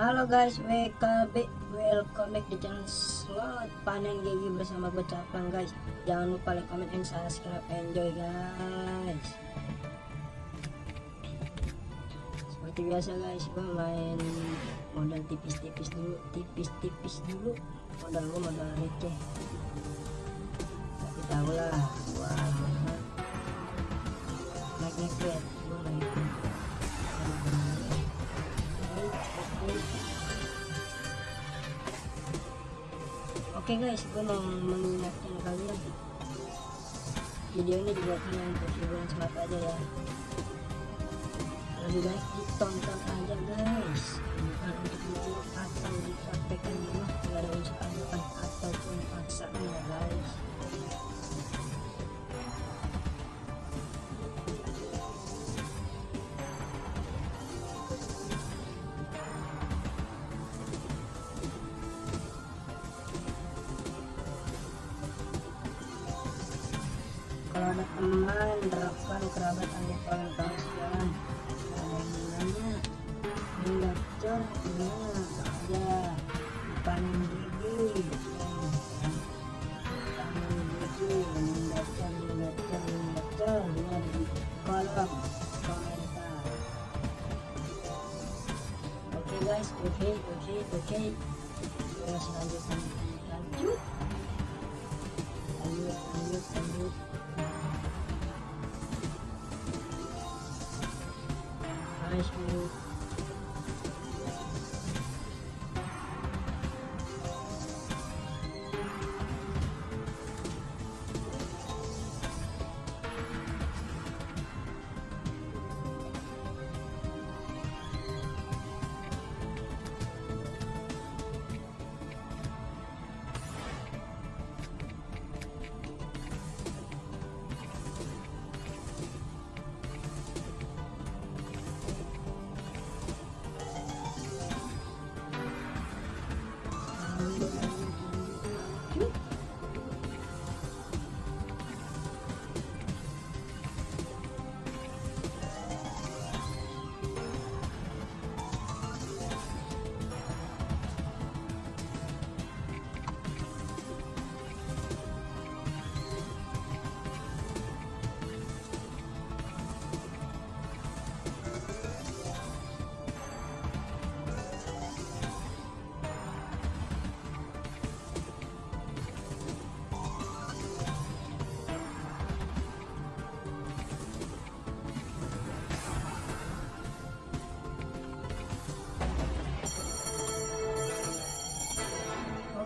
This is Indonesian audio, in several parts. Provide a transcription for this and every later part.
Halo guys, WKB Welcome back di channel Slot Panen gigi bersama gue Caplang guys. Jangan lupa like, comment, and subscribe. Enjoy guys. Seperti biasa guys, gue main modal tipis-tipis dulu Tipis-tipis dulu. Modal gue modal receh. Tapi tau lah Wah Naik-naik Gue naik Oke okay guys, gue mau mengingatkan kalian video ini dibuatkan untuk hiburan semata aja ya. Lebih baik ditonton aja guys. Bukan untuk ditiru ada teman rekan kerabat anggota kawan kalian ada yang nanya ini gacor gimana aja panen gigi panen gigi ini gacor ini ada di kolom komentar oke guys oke oke oke. Kita selanjutnya lanjut. Lanjut lanjut lanjut high school.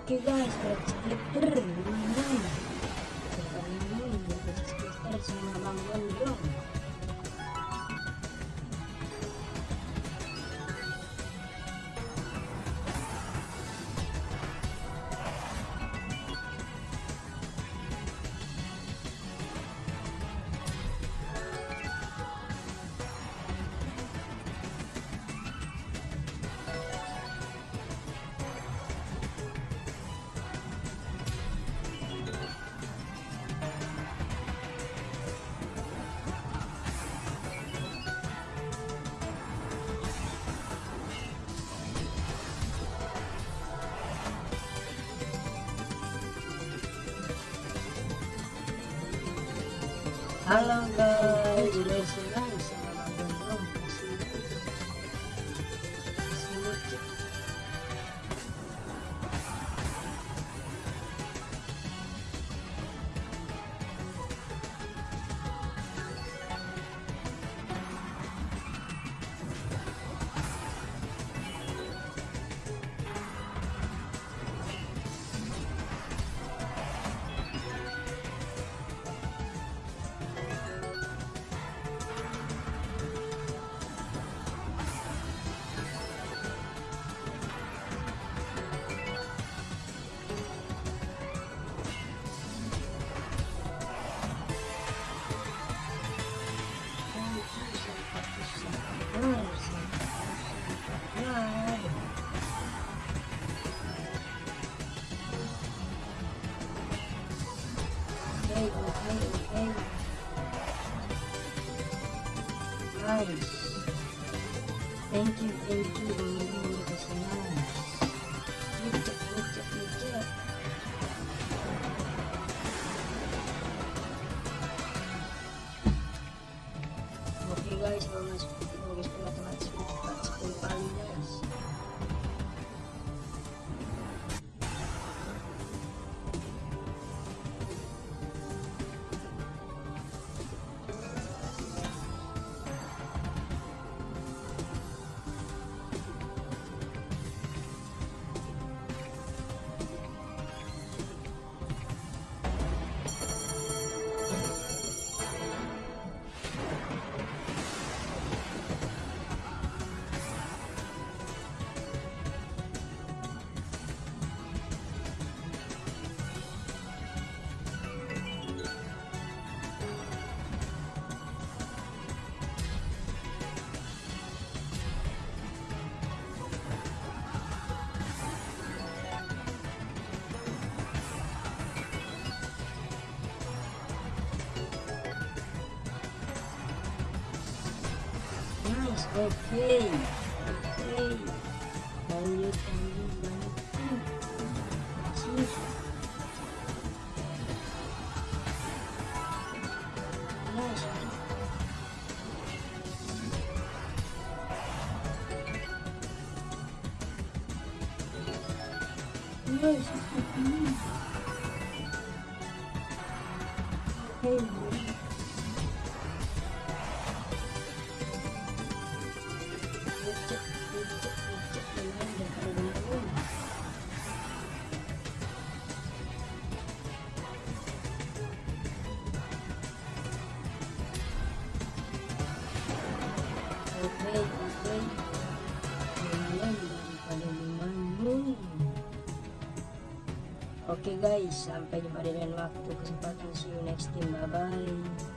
Oke guys, berapa splitter? Lumayan. Lumayan, berapa splitter sama. Halo guys, Nice. Thank you, thank you. Bang Lili udah kasih oke oke lanjut lanjut lanjut Sih. Nice. Nice. Hey. Lecek, Oke. Oke guys, sampai jumpa di lain waktu kesempatan. See you next time. Bye bye.